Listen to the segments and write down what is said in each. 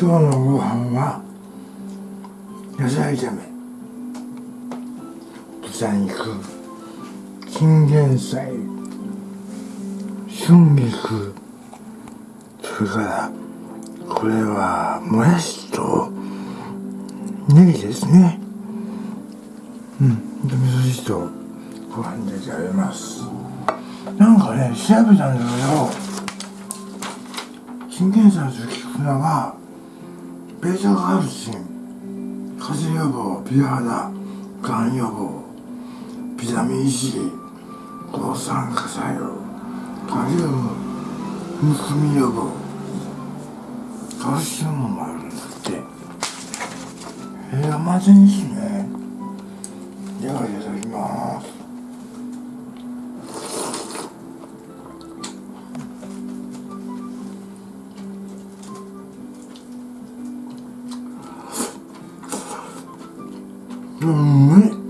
今日のご飯は野菜炒め。豚肉チンゲン菜春菊それからこれはもやしとネギですね。うんで味噌汁とご飯で食べます。なんかね調べたんだけどチンゲン菜と菊菜はベータカルシン風邪予防美肌がん予防ビタミン C 抗酸化作用カリウムむくみ予防カルシウムもあるんだって。えー、甘酢にしね。ではいただきます。うん。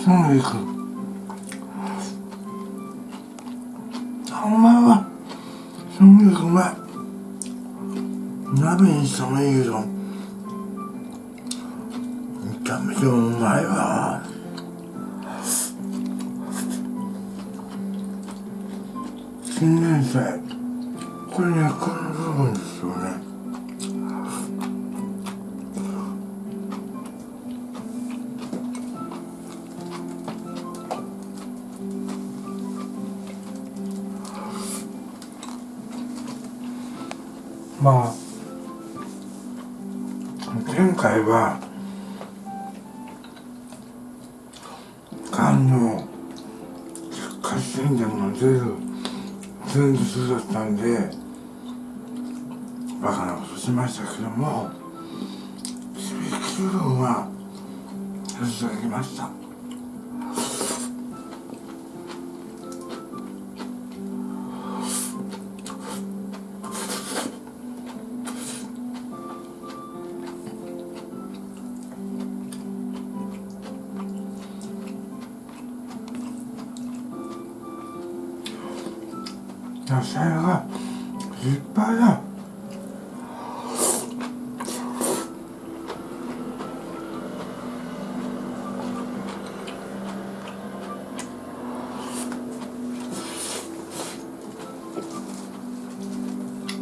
い春菊あうまいわ春菊うまい。鍋にしたもいいけど。チンゲン菜これねこの部分ですよね。まあ前回は肝の活性でも出る前日だったんでバカなことしましたけども響き分はさせていただきました。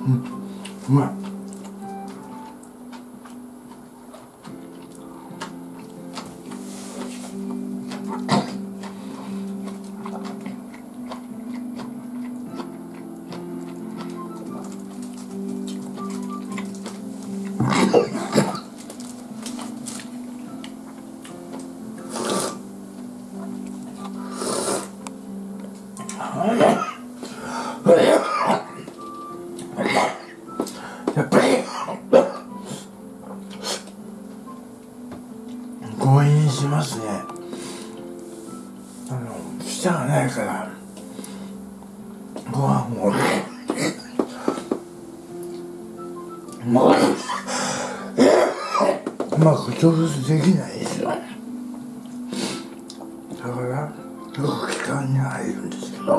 うん。うまい。強引しますね。あの舌がないからご飯をうまくうまく調節できないですよ。だからよく気管に入るんですけど。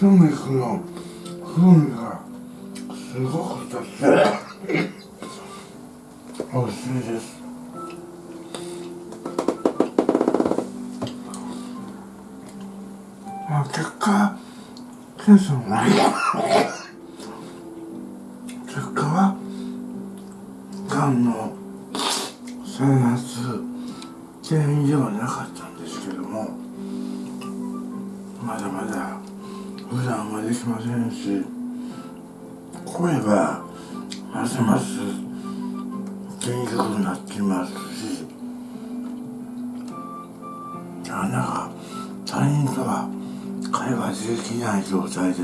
春菊の風味がすごく立って。美味しいです。まあ結果テンションない。きない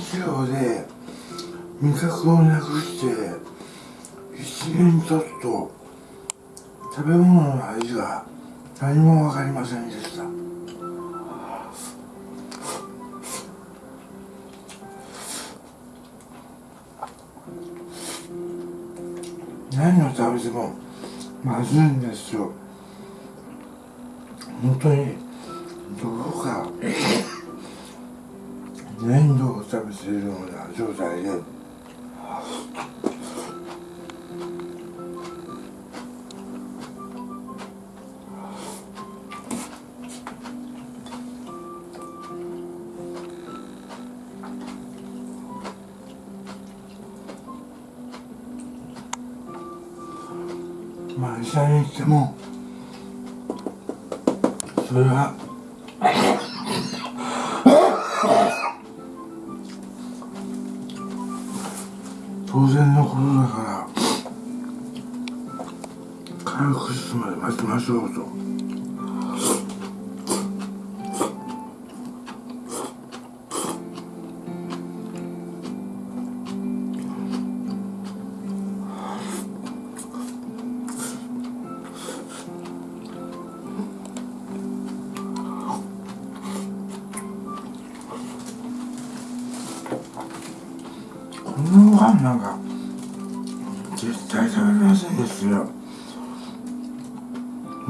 日曜で味覚をなくして一年ちょっと食べ物の味が何も分かりませんでした。何を食べてもまずいんですよ。本当に。土を食べているような状態でまあ医者に行ってもそれはるまで待ちましょう。このご飯なんか絶対食べれませんですよ。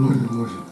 無理無理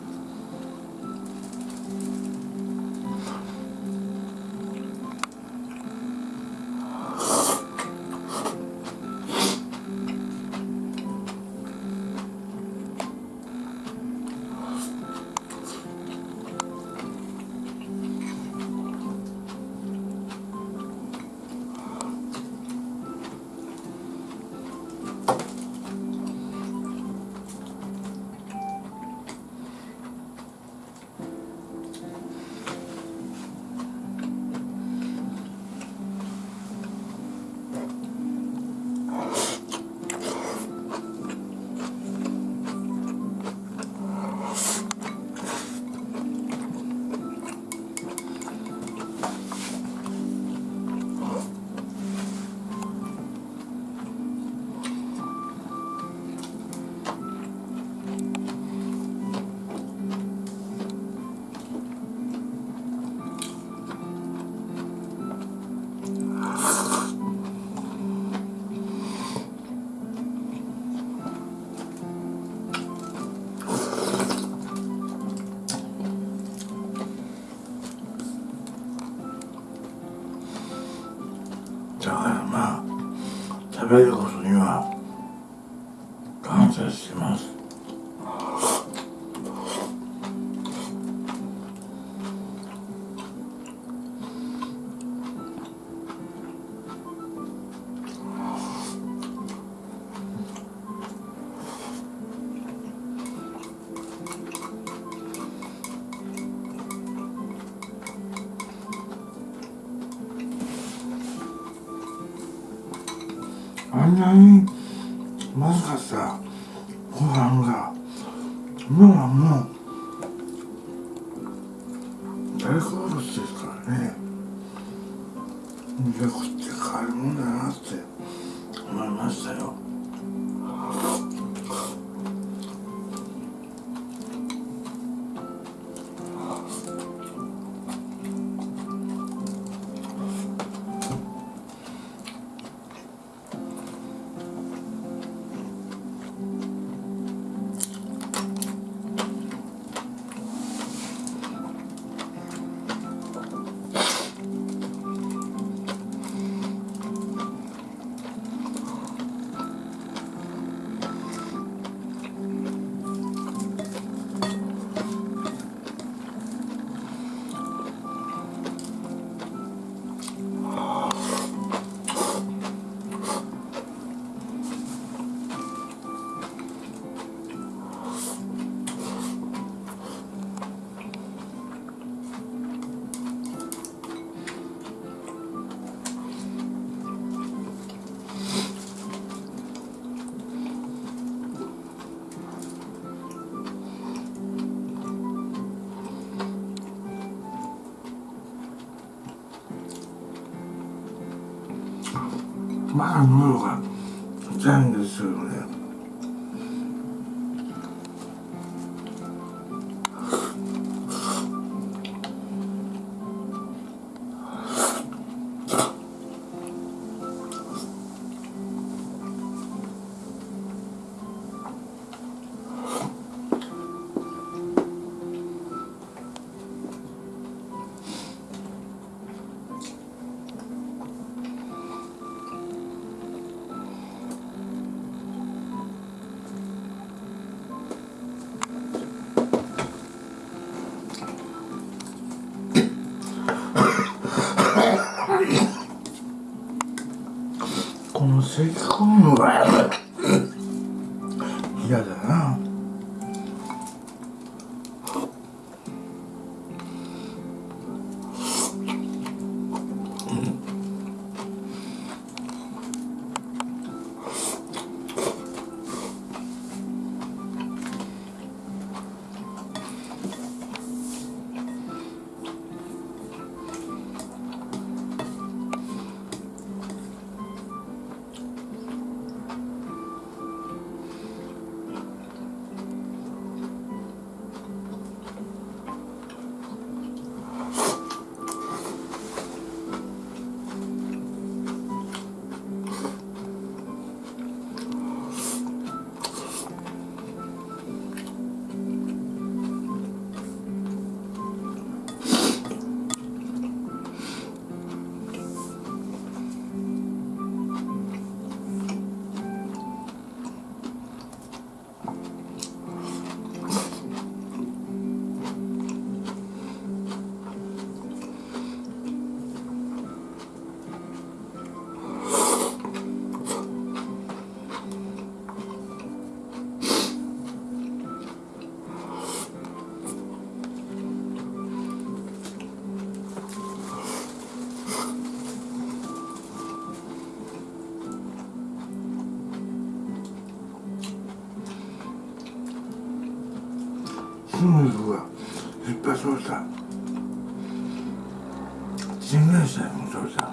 あんなにまずかったご飯が今はもうま筋肉がいっぱいそうした新会社もそうした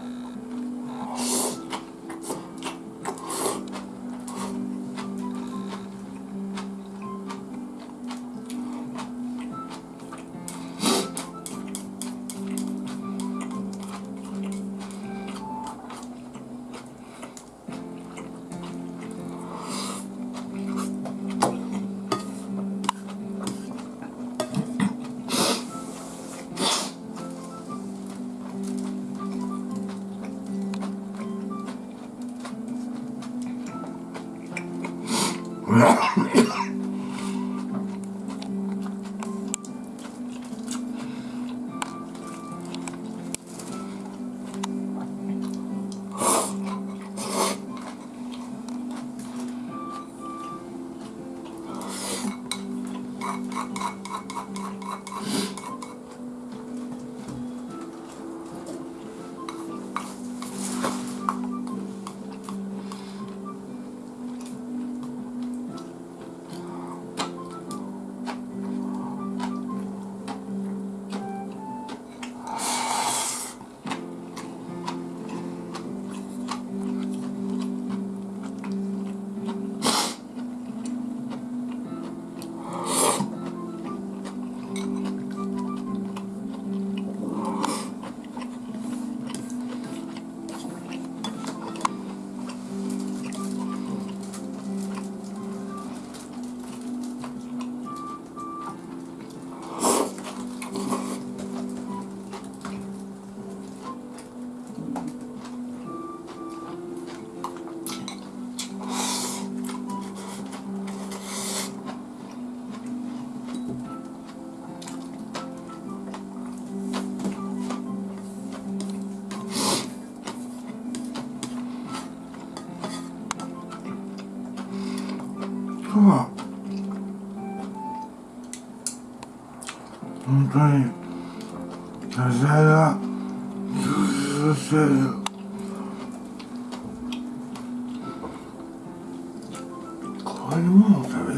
は本当に野菜が充実してるこうも食べ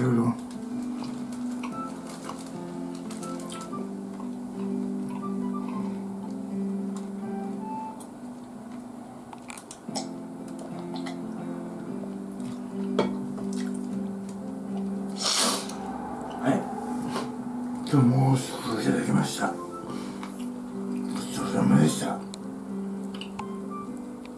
absolument.